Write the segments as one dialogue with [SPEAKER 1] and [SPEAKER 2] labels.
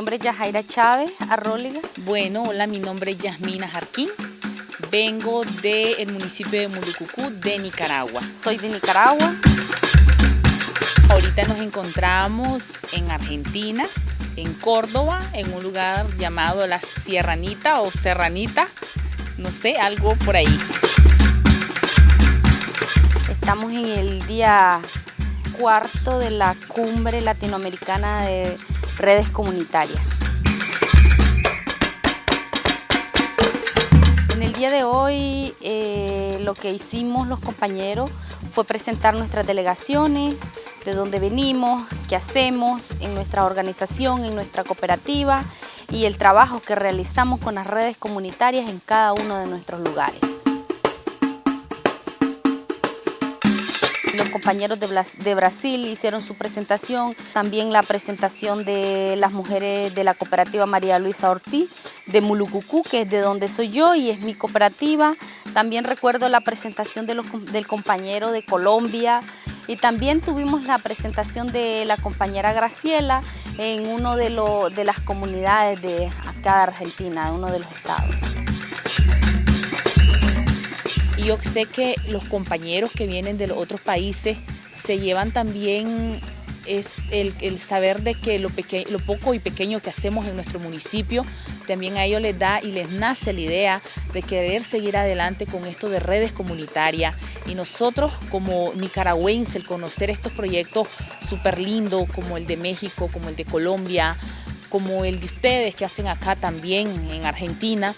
[SPEAKER 1] nombre es Yajaira Chávez, Arróliga.
[SPEAKER 2] Bueno, hola, mi nombre es Yasmina Jarquín. Vengo del municipio de Mulucucú, de Nicaragua.
[SPEAKER 1] Soy de Nicaragua.
[SPEAKER 2] Ahorita nos encontramos en Argentina, en Córdoba, en un lugar llamado La Sierranita o Serranita, no sé, algo por ahí.
[SPEAKER 1] Estamos en el día cuarto de la cumbre latinoamericana de redes comunitarias. En el día de hoy eh, lo que hicimos los compañeros fue presentar nuestras delegaciones, de dónde venimos, qué hacemos en nuestra organización, en nuestra cooperativa y el trabajo que realizamos con las redes comunitarias en cada uno de nuestros lugares. Compañeros de, Brasil hicieron su presentación, también la presentación de las mujeres de la cooperativa María Luisa Ortiz de Mulucucú, que es de donde soy yo y es mi cooperativa. También recuerdo la presentación del compañero de Colombia y también tuvimos la presentación de la compañera Graciela en una de, de las comunidades de acá de Argentina, de uno de los estados.
[SPEAKER 2] Y yo sé que los compañeros que vienen de los otros países se llevan también es el, saber de que lo, lo, poco y pequeño que hacemos en nuestro municipio, también a ellos les da y les nace la idea de querer seguir adelante con esto de redes comunitarias. Y nosotros como nicaragüenses, el conocer estos proyectos súper lindos como el de México, como el de Colombia, como el de ustedes que hacen acá también en Argentina,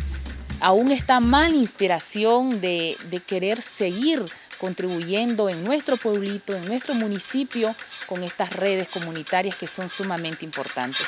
[SPEAKER 2] aún está mal inspiración de querer seguir contribuyendo en nuestro pueblito, en nuestro municipio, con estas redes comunitarias que son sumamente importantes.